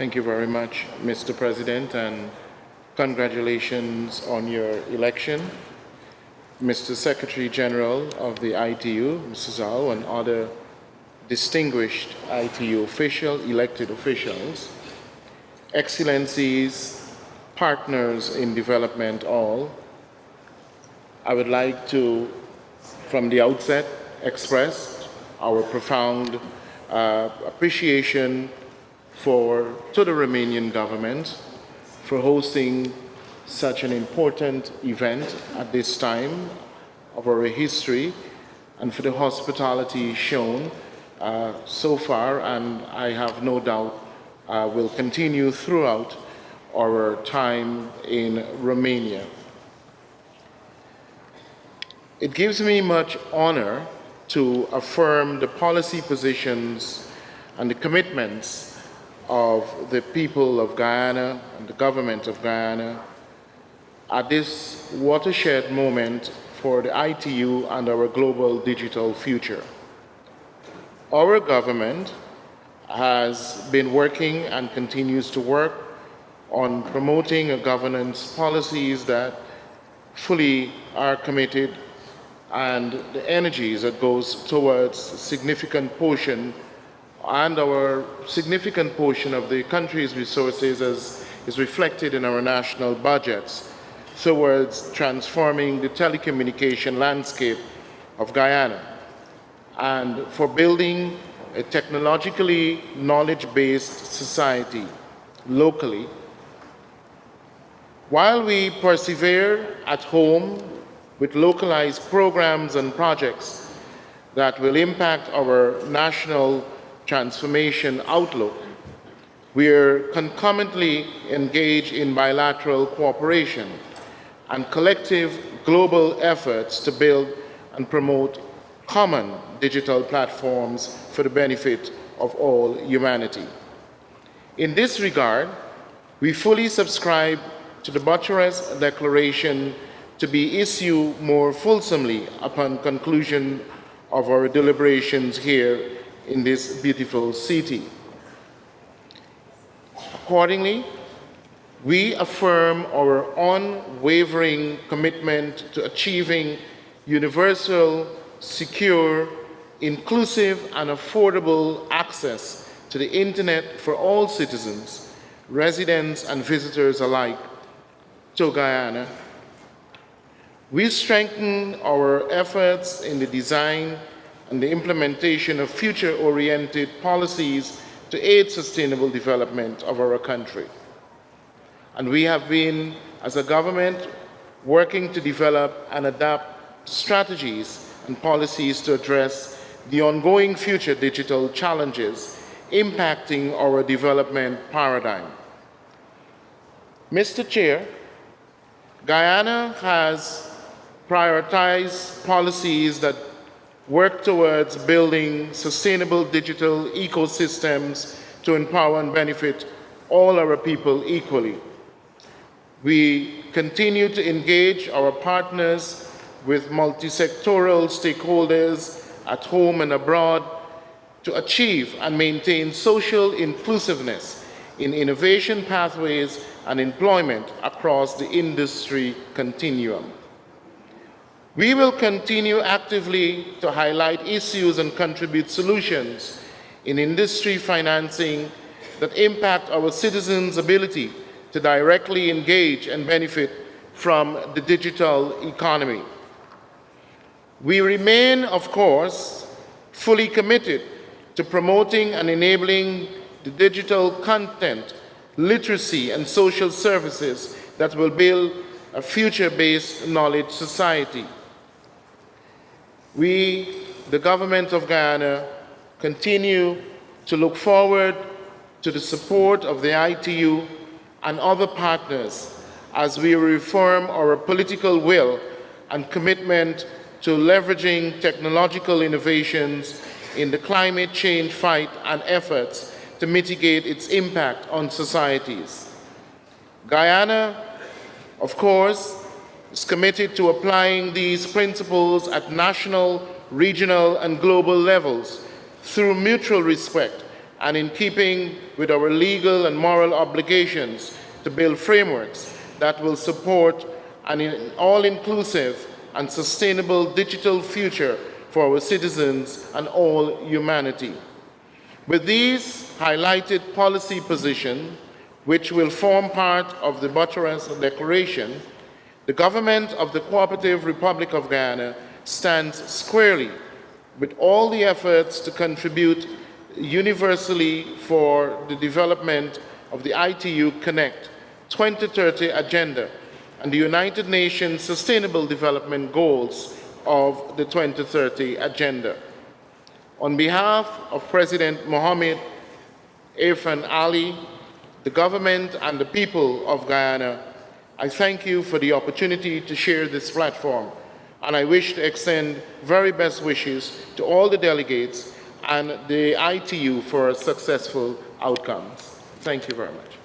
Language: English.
Thank you very much, Mr. President, and congratulations on your election. Mr. Secretary General of the ITU, Mr. Zhao, and other distinguished ITU official, elected officials, excellencies, partners in development all, I would like to, from the outset, express our profound uh, appreciation for, to the Romanian government for hosting such an important event at this time of our history and for the hospitality shown uh, so far and I have no doubt uh, will continue throughout our time in Romania. It gives me much honor to affirm the policy positions and the commitments of the people of Guyana and the government of Guyana at this watershed moment for the ITU and our global digital future. Our government has been working and continues to work on promoting a governance policies that fully are committed and the energies that goes towards significant portion and our significant portion of the country's resources as is reflected in our national budgets towards transforming the telecommunication landscape of Guyana and for building a technologically knowledge-based society locally. While we persevere at home with localized programs and projects that will impact our national transformation outlook, we are concomitantly engaged in bilateral cooperation and collective global efforts to build and promote common digital platforms for the benefit of all humanity. In this regard, we fully subscribe to the Bucharest Declaration to be issued more fulsomely upon conclusion of our deliberations here in this beautiful city. Accordingly, we affirm our unwavering commitment to achieving universal, secure, inclusive and affordable access to the internet for all citizens, residents and visitors alike to Guyana. We strengthen our efforts in the design and the implementation of future-oriented policies to aid sustainable development of our country. And we have been, as a government, working to develop and adapt strategies and policies to address the ongoing future digital challenges impacting our development paradigm. Mr. Chair, Guyana has prioritized policies that work towards building sustainable digital ecosystems to empower and benefit all our people equally. We continue to engage our partners with multi-sectoral stakeholders at home and abroad to achieve and maintain social inclusiveness in innovation pathways and employment across the industry continuum. We will continue actively to highlight issues and contribute solutions in industry financing that impact our citizens' ability to directly engage and benefit from the digital economy. We remain, of course, fully committed to promoting and enabling the digital content, literacy, and social services that will build a future-based knowledge society. We, the government of Guyana, continue to look forward to the support of the ITU and other partners as we reform our political will and commitment to leveraging technological innovations in the climate change fight and efforts to mitigate its impact on societies. Guyana, of course, is committed to applying these principles at national, regional, and global levels through mutual respect and in keeping with our legal and moral obligations to build frameworks that will support an all-inclusive and sustainable digital future for our citizens and all humanity. With these highlighted policy positions, which will form part of the Bucharest Declaration, the government of the Cooperative Republic of Guyana stands squarely with all the efforts to contribute universally for the development of the ITU Connect 2030 agenda and the United Nations Sustainable Development Goals of the 2030 agenda. On behalf of President Mohamed Irfaan Ali, the government and the people of Guyana, I thank you for the opportunity to share this platform and I wish to extend very best wishes to all the delegates and the ITU for successful outcomes. Thank you very much.